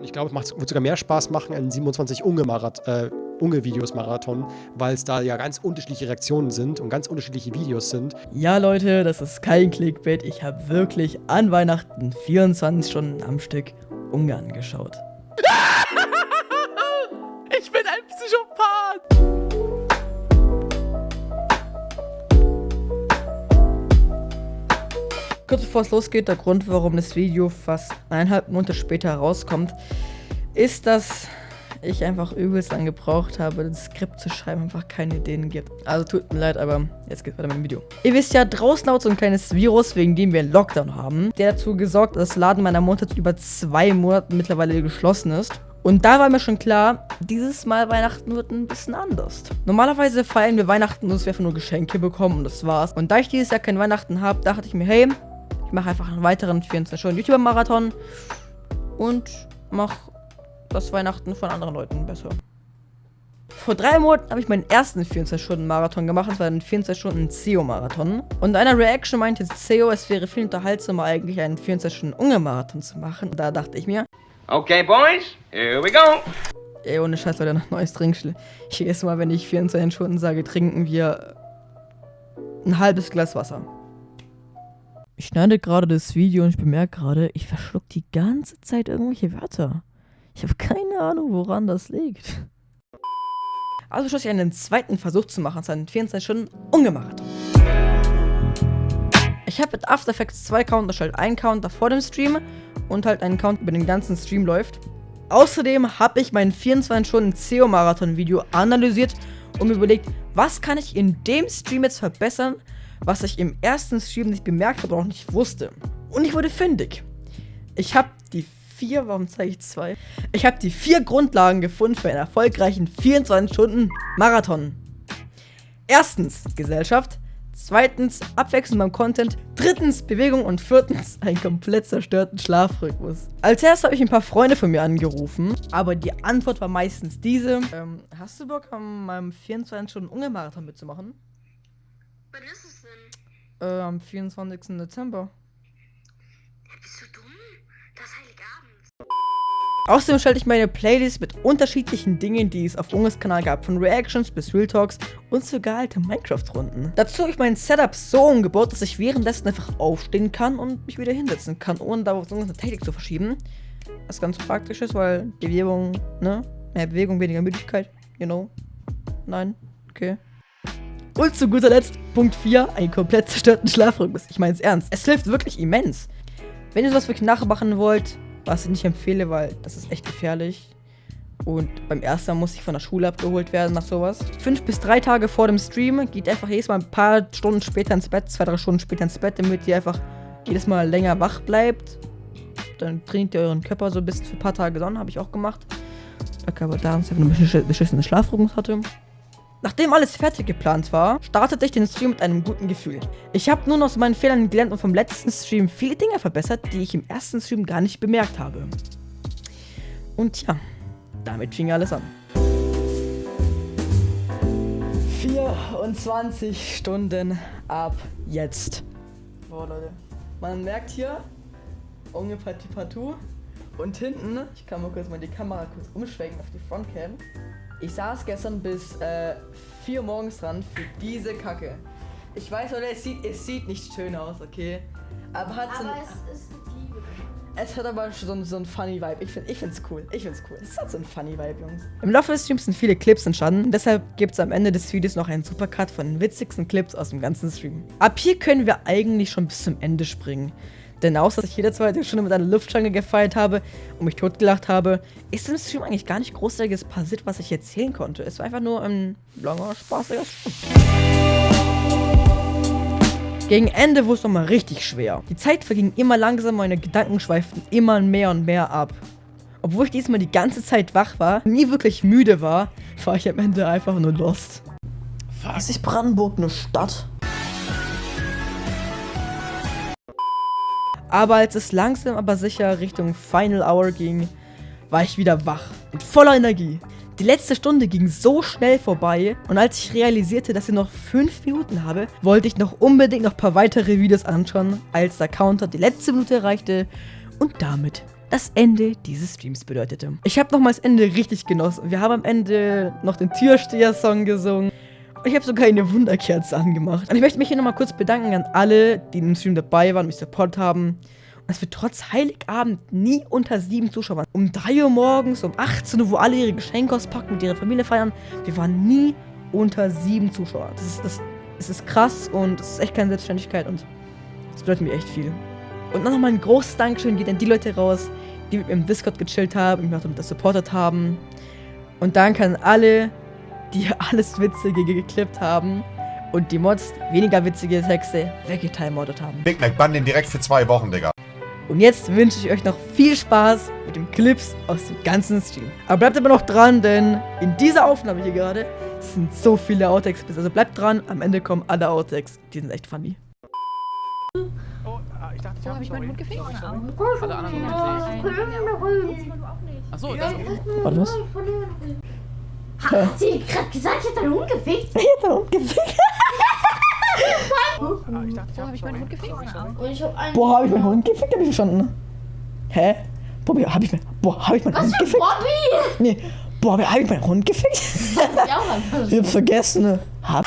Ich glaube, es wird sogar mehr Spaß machen, einen 27 Unge-Videos äh, weil es da ja ganz unterschiedliche Reaktionen sind und ganz unterschiedliche Videos sind. Ja, Leute, das ist kein Clickbait. Ich habe wirklich an Weihnachten 24 Stunden am Stück Ungarn geschaut. Kurz bevor es losgeht, der Grund, warum das Video fast eineinhalb Monate später herauskommt, ist, dass ich einfach übelst lang gebraucht habe, das Skript zu schreiben, einfach keine Ideen gibt. Also tut mir leid, aber jetzt geht's weiter mit dem Video. Ihr wisst ja, draußen laut so ein kleines Virus, wegen dem wir einen Lockdown haben, der dazu gesorgt, dass das Laden meiner Mutter über zwei Monaten mittlerweile geschlossen ist. Und da war mir schon klar, dieses Mal Weihnachten wird ein bisschen anders. Normalerweise feiern wir Weihnachten, dass wir einfach nur Geschenke bekommen und das war's. Und da ich dieses Jahr kein Weihnachten habe, dachte ich mir, hey, ich mache einfach einen weiteren 24 Stunden YouTuber-Marathon und mache das Weihnachten von anderen Leuten besser. Vor drei Monaten habe ich meinen ersten 24-Stunden-Marathon gemacht. Das war ein 24-Stunden-CEO-Marathon. Und in einer Reaction meinte CEO, es wäre viel unterhaltsamer, eigentlich einen 24-Stunden-Unge-Marathon zu machen. Und da dachte ich mir, Okay, boys, here we go. Ey, ohne Scheiß, Leute, noch neues Trinkspiel. Jedes Mal, wenn ich 24 Stunden sage, trinken wir ein halbes Glas Wasser. Ich schneide gerade das Video und ich bemerke gerade, ich verschluck die ganze Zeit irgendwelche Wörter. Ich habe keine Ahnung, woran das liegt. Also schloss ich einen zweiten Versuch zu machen, seinen 24 Stunden ungemacht. Ich habe mit After Effects zwei Counter erstellt. Einen Counter vor dem Stream und halt einen Count über den ganzen Stream läuft. Außerdem habe ich mein 24 Stunden SEO-Marathon-Video analysiert und mir überlegt, was kann ich in dem Stream jetzt verbessern, was ich im ersten Stream nicht bemerkt habe oder auch nicht wusste. Und ich wurde fündig. Ich habe die vier, warum zeige ich zwei? Ich habe die vier Grundlagen gefunden für einen erfolgreichen 24 Stunden Marathon. Erstens Gesellschaft, zweitens Abwechslung beim Content, drittens Bewegung und viertens einen komplett zerstörten Schlafrhythmus. Als erstes habe ich ein paar Freunde von mir angerufen, aber die Antwort war meistens diese. Ähm, hast du Bock, an meinem 24 Stunden Unge-Marathon mitzumachen? Wann ist es denn? Äh, am 24. Dezember. Ja, bist du dumm? Das ist Heiligabend. Außerdem stellte ich meine Playlist mit unterschiedlichen Dingen, die es auf Unges Kanal gab, von Reactions bis Real Talks und sogar alte Minecraft-Runden. Dazu habe ich mein Setup so umgebaut, dass ich währenddessen einfach aufstehen kann und mich wieder hinsetzen kann, ohne da auf eine Technik zu verschieben. Was ganz praktisch ist, weil die Bewegung, ne? Mehr Bewegung, weniger Müdigkeit, you know. Nein, okay. Und zu guter Letzt, Punkt 4, einen komplett zerstörten Schlafrhythmus. Ich meine es ernst. Es hilft wirklich immens. Wenn ihr sowas wirklich nachmachen wollt, was ich nicht empfehle, weil das ist echt gefährlich. Und beim ersten Mal muss ich von der Schule abgeholt werden nach sowas. Fünf bis drei Tage vor dem Stream geht einfach jedes Mal ein paar Stunden später ins Bett, zwei, drei Stunden später ins Bett, damit ihr einfach jedes Mal länger wach bleibt. Dann trainiert ihr euren Körper so bis für ein paar Tage Sonne, habe ich auch gemacht. Der Körper da einfach einen beschissenen Schlafrhythmus hatte. Nachdem alles fertig geplant war, startete ich den Stream mit einem guten Gefühl. Ich habe nun aus meinen Fehlern gelernt und vom letzten Stream viele Dinge verbessert, die ich im ersten Stream gar nicht bemerkt habe. Und ja, damit fing alles an. 24 Stunden ab jetzt. Boah, Leute. Man merkt hier, Unge Partie Partout. Und hinten, ich kann mal kurz mal die Kamera kurz umschwenken auf die Frontcam. Ich saß gestern bis äh, 4 morgens dran für diese Kacke. Ich weiß, Leute, es sieht, es sieht nicht schön aus, okay? Aber hat so Aber es ist mit Liebe. es hat aber schon so ein funny Vibe. Ich, find, ich find's cool. Ich find's cool. Es hat so ein funny Vibe, Jungs. Im Laufe des Streams sind viele Clips entstanden. Deshalb gibt's am Ende des Videos noch einen Supercut von den witzigsten Clips aus dem ganzen Stream. Ab hier können wir eigentlich schon bis zum Ende springen. Denn außer dass ich jede zweite Stunde mit einer Luftschlange gefeiert habe und mich totgelacht habe, ist im Stream eigentlich gar nicht großartiges passiert, was ich erzählen konnte. Es war einfach nur ein langer, spaßiger Stream. Gegen Ende wurde es nochmal richtig schwer. Die Zeit verging immer langsamer, meine Gedanken schweiften immer mehr und mehr ab. Obwohl ich diesmal die ganze Zeit wach war, nie wirklich müde war, war ich am Ende einfach nur lost. Ist nicht Brandenburg eine Stadt? Aber als es langsam aber sicher Richtung Final Hour ging, war ich wieder wach und voller Energie. Die letzte Stunde ging so schnell vorbei und als ich realisierte, dass ich noch 5 Minuten habe, wollte ich noch unbedingt noch ein paar weitere Videos anschauen, als der Counter die letzte Minute erreichte und damit das Ende dieses Streams bedeutete. Ich habe nochmal das Ende richtig genossen. Wir haben am Ende noch den Türsteher-Song gesungen. Und ich habe sogar eine Wunderkerze angemacht. Und ich möchte mich hier nochmal kurz bedanken an alle, die im Stream dabei waren und mich supportet haben. Und dass wir trotz Heiligabend nie unter sieben Zuschauer waren. Um 3 Uhr morgens, um 18 Uhr, wo alle ihre Geschenke auspacken, mit ihrer Familie feiern. Wir waren nie unter sieben Zuschauer. Das ist, das, das ist krass und es ist echt keine Selbstständigkeit und das bedeutet mir echt viel. Und dann nochmal ein großes Dankeschön geht an die Leute raus, die mit mir im Discord gechillt haben, mich auch das supportet haben. Und danke an alle, die alles Witzige geklippt haben und die Mods weniger witzige Texte weggetimemoddet haben. Big Mac, bann den direkt für zwei Wochen, Digga. Und jetzt wünsche ich euch noch viel Spaß mit den Clips aus dem ganzen Stream. Aber bleibt aber noch dran, denn in dieser Aufnahme hier gerade sind so viele Outtakes. Also bleibt dran, am Ende kommen alle Outtakes. Die sind echt funny. Oh, ah, ich dachte, ich hab habe ich meinen Hund gefickt? Alle anderen Hunde sehe ich. Achso, das Warte, was? Hat sie gerade gesagt, ich hab deinen Hund gefickt? Ich hab den Hund gefickt. Ah, ich dachte, ich hab habe ich meinen Hund gefickt? Ich hab. Boah, ich meinen Hund gefickt? Hab ich verstanden. Hä? Bobby, hab ich mein, boah, hab ich meinen Was Hund für gefickt? Bobby? Nee. Boah, hab ich meinen Hund gefickt? Ja, Mann. Ich hab's vergessen. ne? Hab.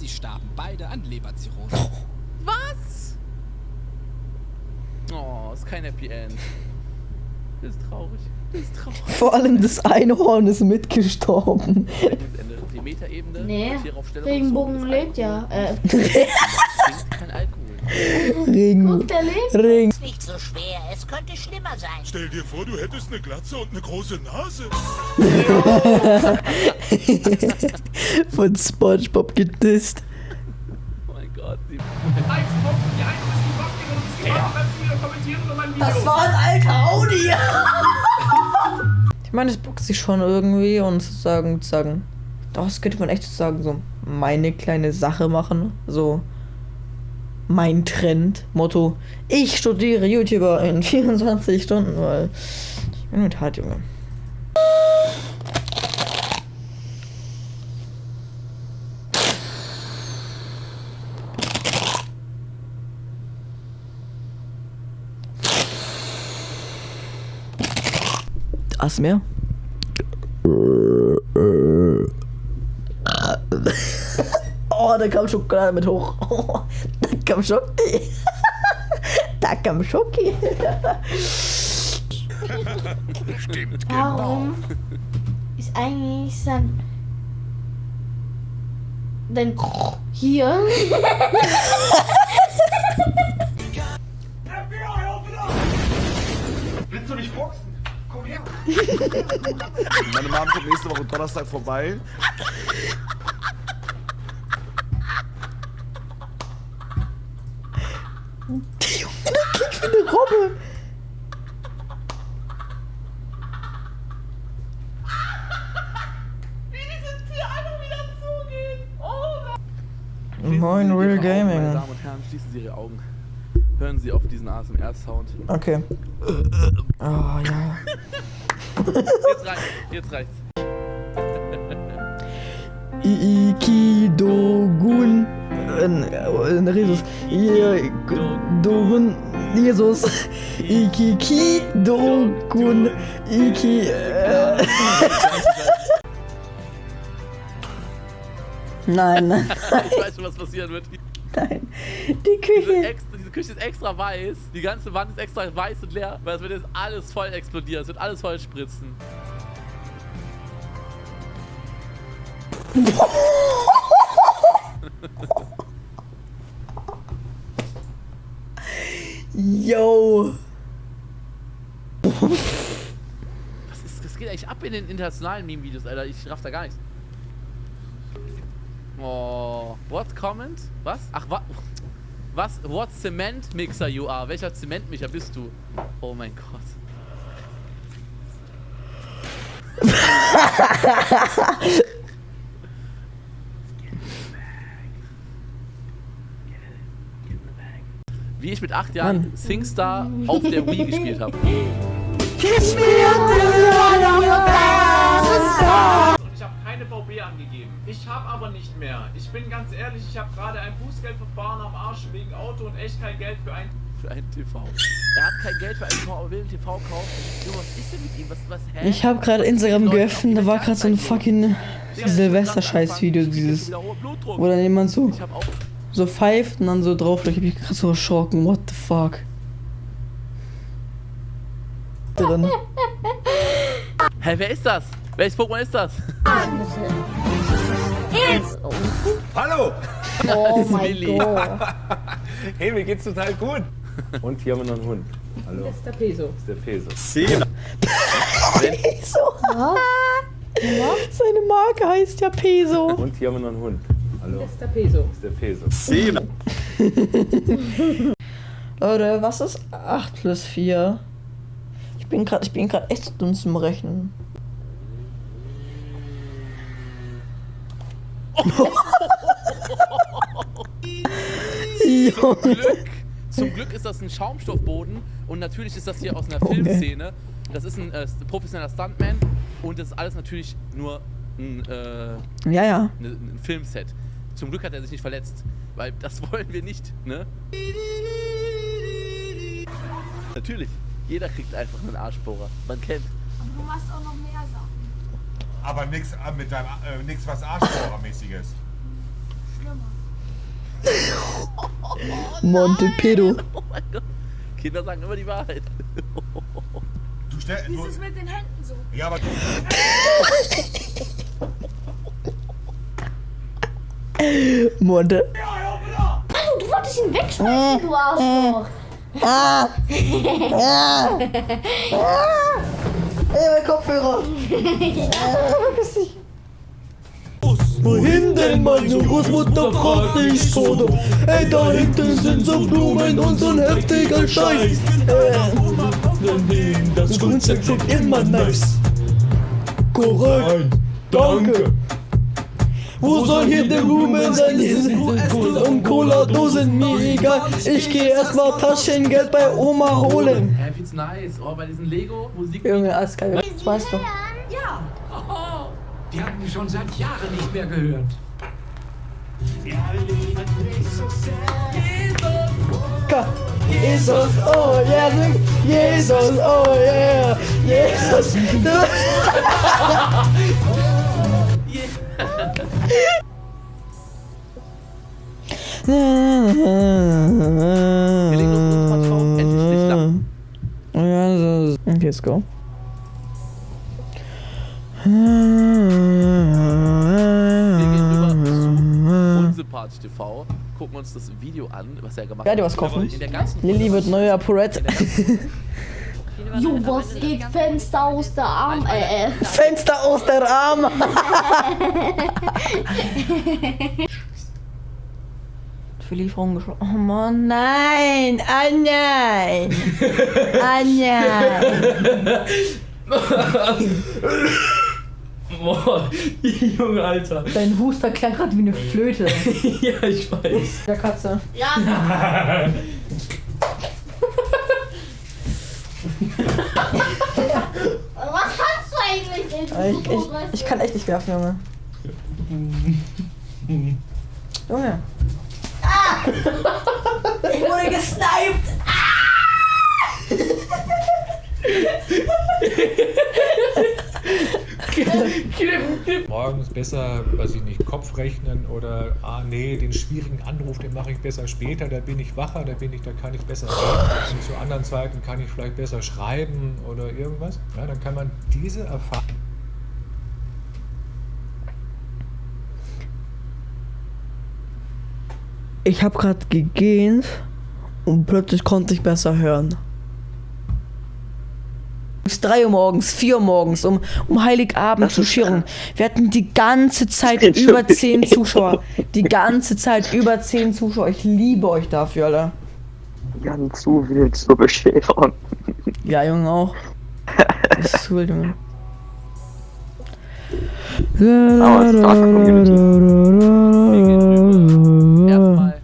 Sie starben beide an Leberzirrhose. Was? Oh, ist kein Happy End. Das ist traurig. Das ist traurig. Vor allem das Einhorn ist mitgestorben. Die Metaebene? Nee. Regenbogen lebt ja. Äh. Regen. guck, der lebt. Regen. nicht so schwer. Es könnte schlimmer sein. Stell dir vor, du hättest eine Glatze und eine große Nase. Von Spongebob gedisst. Oh mein Gott. Die Das war ein alter Audi. Ich meine, es bockt sich schon irgendwie und zu sagen, zu sagen, das könnte man echt sagen, so meine kleine Sache machen. So mein Trend. Motto, ich studiere YouTuber in 24 Stunden, weil ich bin mit hart, Junge. Das mehr? Oh, da kam Schokolade mit hoch. Oh, da kam Schoki. Da kam Schoki. Warum ist eigentlich sein. Denn hier. Meine Mom kommt nächste Woche Donnerstag vorbei. Eine Robbe. Moin, Ihre Real Augen, Meine Gaming. Damen und Herren, schließen Sie Ihre Augen. Hören Sie auf diesen ASMR-Sound. Okay. Oh ja. Jetzt reicht's. Jetzt reicht's. Ikidogun. Äh, Jesus. Dogun. Jesus. Ikikidogun. Iki. Äh. Nein, nein, Ich weiß schon, was passieren wird. nein. Die Küche. Küche ist extra weiß. Die ganze Wand ist extra weiß und leer, weil es wird jetzt alles voll explodieren. Es wird alles voll spritzen. Yo. Was, ist, was geht eigentlich ab in den internationalen Meme-Videos, Alter? Ich raff da gar nichts. Oh, what comment? Was? Ach, wa was? What Cement Mixer you are? Welcher Zementmixer bist du? Oh mein Gott. Wie ich mit acht Jahren Mann. SingStar auf der Wii gespielt habe. Ich habe keine VB angegeben. Ich habe aber nicht mehr. Ich bin ganz ehrlich, ich habe gerade ein Bußgeldverfahren am Arsch wegen Auto und echt kein Geld für ein Für einen TV. Er hat kein Geld für einen TV, aber will einen TV kaufen. Junge, was ist denn mit ihm? Was, was, hä? Ich habe gerade Instagram geöffnet, da war gerade so ein fucking Silvester-Scheiß-Video, dieses, wo dann jemand so, Ich hab auch. so pfeift und dann so drauf, ich hab mich gerade so erschrocken, what the fuck. Drin. Hä, wer ist das? Welches Pokémon ist das? Hallo! Oh mein Willi. Gott. Hey, mir geht's total gut. Und hier haben wir noch einen Hund. Hallo. Das ist der Peso. Das ist der Peso. Seine Marke heißt ja Peso. Und hier haben wir noch einen Hund. Hallo. Das ist der Peso. Das ist der Peso. Leute, was ist 8 plus 4? Ich bin gerade, ich bin gerade echt dumm zum Rechnen. Junge. Glück, zum Glück ist das ein Schaumstoffboden und natürlich ist das hier aus einer Filmszene. Das ist ein äh, professioneller Stuntman und das ist alles natürlich nur ein, äh, Ja, ja. ne- ein Filmset. Zum Glück hat er sich nicht verletzt, weil das wollen wir nicht, ne? Natürlich, jeder kriegt einfach einen Arschbohrer. Man kennt. Du machst auch noch mehr Sachen. Aber nix äh, mit deinem äh, nix was Arschbohrermäßiges. Monte Pedo. Oh mein Gott. Kinder sagen immer die Wahrheit. Du stell, Wie du, ist es mit den Händen so? ja, aber du, Monte. Du wolltest ihn wegschmeißen, du Arschloch. Ey, mein Kopfhörer. Wohin denn meine Großmutter fragt nicht so. Ey, da hinten sind so Blumen und so ein heftiger Scheiß. Äh, das Kunstwerk sieht immer nice. Korrekt. Danke. Wo soll hier der Blumen sein? Hier sind und Cola-Dosen, mir egal. Ich geh erstmal Taschengeld bei Oma holen. Hä, find's nice. Oh, bei diesen Lego-Musik. Junge, alles geil. Das weißt du. Die hatten schon seit Jahren nicht mehr gehört. Jesus, oh yeah, sing Jesus, oh yeah, Jesus. Okay, let's go. Unsympathisch TV, gucken uns das Video an, was er gemacht Ja, hat. die was kochen. Lilly wird neuer Purette. Jo, was geht? Fenster aus der Arm. Äh, äh. Fenster aus der Arm. Für Lieferung geschlossen. Oh Mann, nein. Ah, nein. Ah, nein. Boah, Junge, Alter. Dein Huster klang gerade wie eine Flöte. Ja, ich weiß. Der Katze. Ja. Was kannst du eigentlich nicht? Ich, ich, ich kann echt nicht werfen, Junge. Junge. Ah! Ich wurde gesniped! Morgens besser, weiß ich nicht, Kopf rechnen oder, ah nee, den schwierigen Anruf, den mache ich besser später, da bin ich wacher, da bin ich, da kann ich besser reden. Und zu anderen Zeiten kann ich vielleicht besser schreiben oder irgendwas. Ja, dann kann man diese Erfahrung. Ich habe gerade gegähnt und plötzlich konnte ich besser hören. Es ist 3 Uhr morgens, 4 Uhr morgens, um, um Heiligabend zu schirren. Wir hatten die ganze Zeit über 10 Zuschauer. Die ganze Zeit über 10 Zuschauer. Ich liebe euch dafür, Alter. Ganz zu wild zur Bescherung. Ja, Junge, auch. Das ist Junge. Es war Community. Erstmal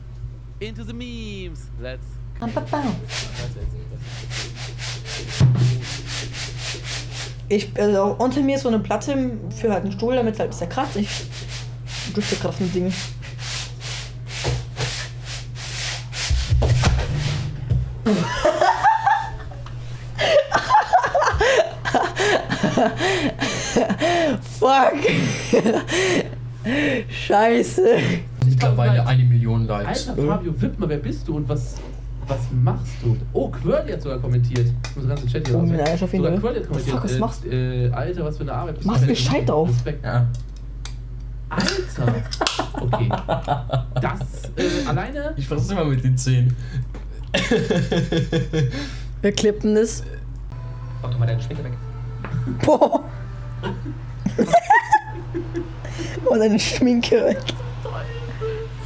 into the memes. Let's. Ich, also unter mir ist so eine Platte für halt einen Stuhl, damit es halt ist der kratzt. Ich drücke gerade auf ein Ding. Fuck. Scheiße. Mittlerweile eine Million Likes. Alter Fabio Wittmer, wer bist du und was, was machst du? Oh, Quirly hat sogar kommentiert. Ich muss ganz im Chat hier Oh, raus. nein, ich auf jeden Sogar Fall. Quirly hat kommentiert. Fuck, was äh, machst Äh, Alter, was für eine Arbeit. bist du Mach's für gescheit eine- auf. Respekt. Ja. Alter! Okay. Das äh, alleine. Ich versuche immer mit den Zähnen. Wir klippen das. Mach doch mal deine Schminke weg. Boah. Und deine Schminke weg.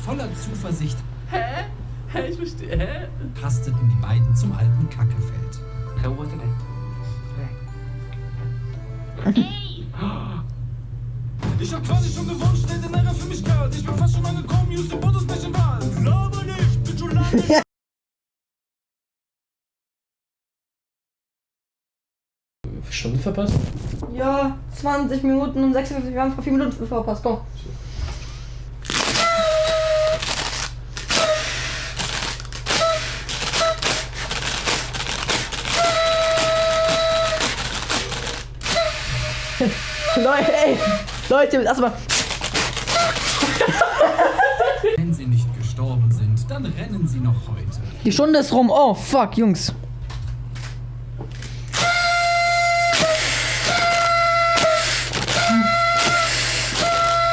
Voller Zuversicht Hä? Hä, ich verstehe. Hä? tasteten die beiden zum alten Kackefeld. Ich hab quasi schon gewonnen, stell den Ärger für mich kalt. Ich bin fast schon angekommen, Houston, nicht im Wald. Glaube nicht, bin schon lange. Stunde verpasst? Ja, 20 Minuten und 56, wir haben vor 4 Minuten verpasst, komm. Leute, ey, Leute, lass mal. Wenn sie nicht gestorben sind, dann rennen sie noch heute. Die Stunde ist rum. Oh, fuck, Jungs.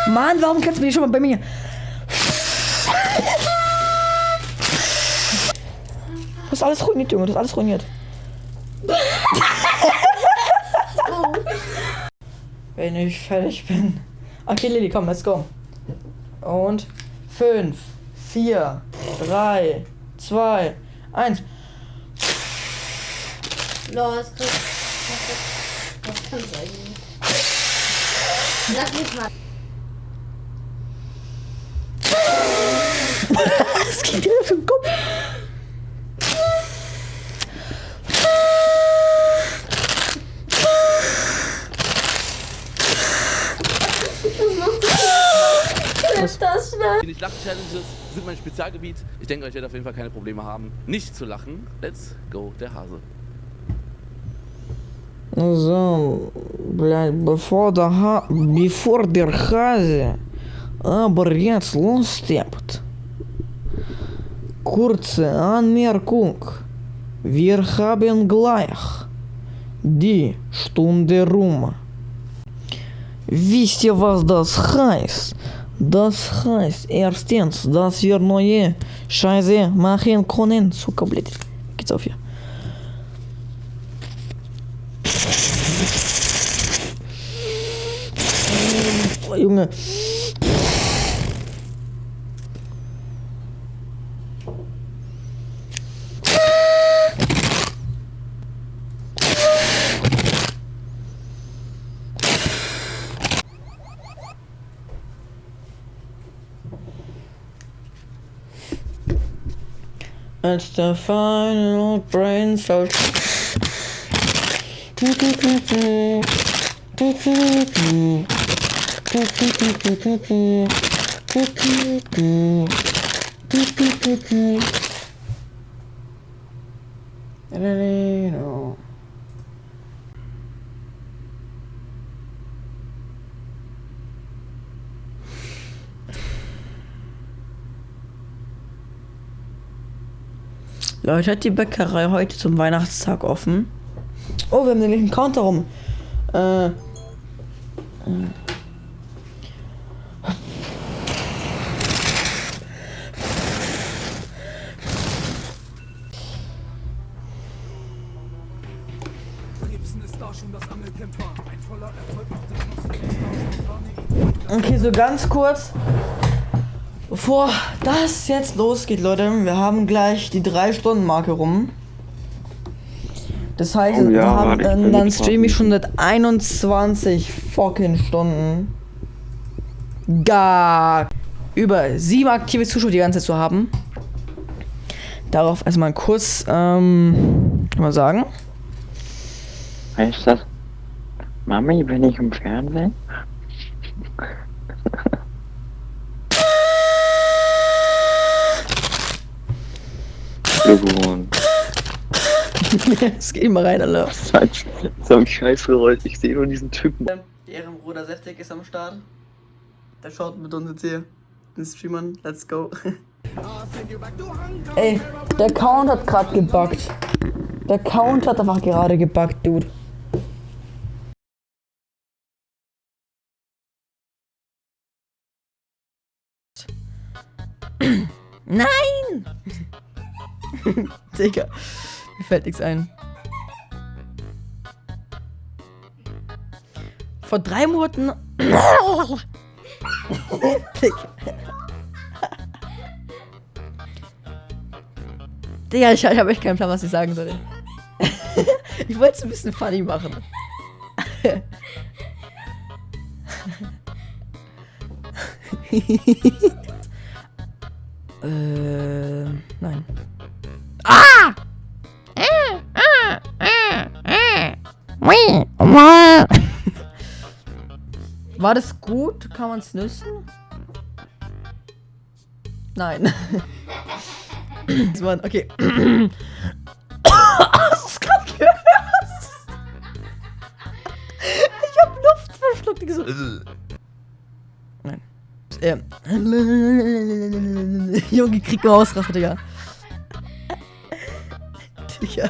Mann, warum kannst du mich schon mal bei mir? Du hast alles ruiniert, Junge. Du hast alles ruiniert. Wenn ich fertig bin. Okay, Lilly, komm, let's go. Und 5, 4, 3, 2, 1. Los, Chris. Das kannst du eigentlich nicht. Lass mich mal. Das geht dir auf den Kopf. Das war. Die Lachen-Challenges sind mein Spezialgebiet. Ich denke, euch werdet auf jeden Fall keine Probleme haben, nicht zu lachen. Let's go, der Hase. So, блядь, bevor der ha bevor der Hase aber jetzt lossteppt. Kurze Anmerkung. Wir haben gleich die Stunde rum. Wisst ihr, was das heißt? Das heißt erstens, dass wir neue Scheiße machen können. Zucker, blöd. Geht's auf hier. Junge. It's the final brain cell. Leute, hat die Bäckerei heute zum Weihnachtstag offen? Oh, wir haben nämlich einen Counter rum. Äh. Okay, so ganz kurz. Bevor das jetzt losgeht, Leute, wir haben gleich die 3-Stunden-Marke rum. Das heißt, Oh ja, wir haben, äh, dann streame ich schon seit 21 fucking Stunden. Gar über sieben aktive Zuschauer die ganze Zeit zu haben. Darauf erstmal kurz, ähm, kann man sagen. Was ist das? Mami, bin ich im Fernsehen? Glückwunsch. Es geht mal rein, Alter. So ein Scheißgeräusch. Ich sehe nur diesen Typen. Der Ehrenbruder Seftek ist am Start. Der schaut mit uns jetzt hier. Den Streamern, let's go. Ey, der Count hat gerade gebuggt. Der Count hat einfach gerade gebuggt, Dude. Nein! Digga, mir fällt nichts ein. Vor drei Monaten. Digga. Ich, ich habe echt keinen Plan, was ich sagen soll. ich wollte es ein bisschen funny machen. äh, nein. Ah! War das gut? Kann man es nüssen? Nein. das war, okay. Hast du gerade gehört? Ich hab Luft verschluckt. So. Nein. Ähm. Junge, krieg mal Ausraster, Digga. Digga.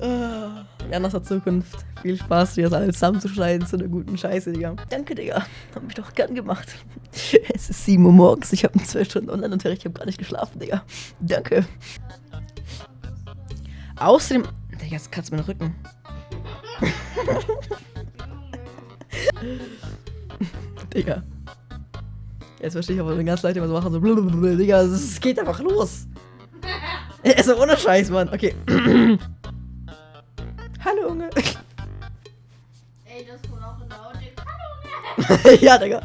Ah, Ja, nach der Zukunft. Viel Spaß, dir das alles zusammenzuschneiden zu einer guten Scheiße, Digga. Danke, Digga. Hab mich doch gern gemacht. Es ist 7 Uhr morgens. Ich habe 12 Stunden Online-Unterricht. Ich habe gar nicht geschlafen, Digga. Danke. Außerdem. Digga, jetzt kratzt mir den Rücken. Digga. Jetzt verstehe ich aber ganz leicht immer so machen. So blablabla. Digga, es geht einfach los. Also ohne Scheiß, Mann. Okay. Hallo, Junge. Ey, das kommt auch in der Audio. Hallo, ja, Digga.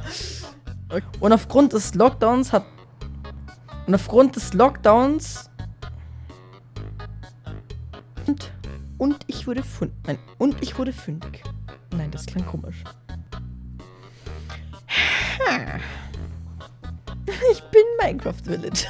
Und aufgrund des Lockdowns hat. Und aufgrund des Lockdowns. Und, und ich wurde fündig. Nein, und ich wurde fündig. Nein, das klang komisch. Ich bin Minecraft Village.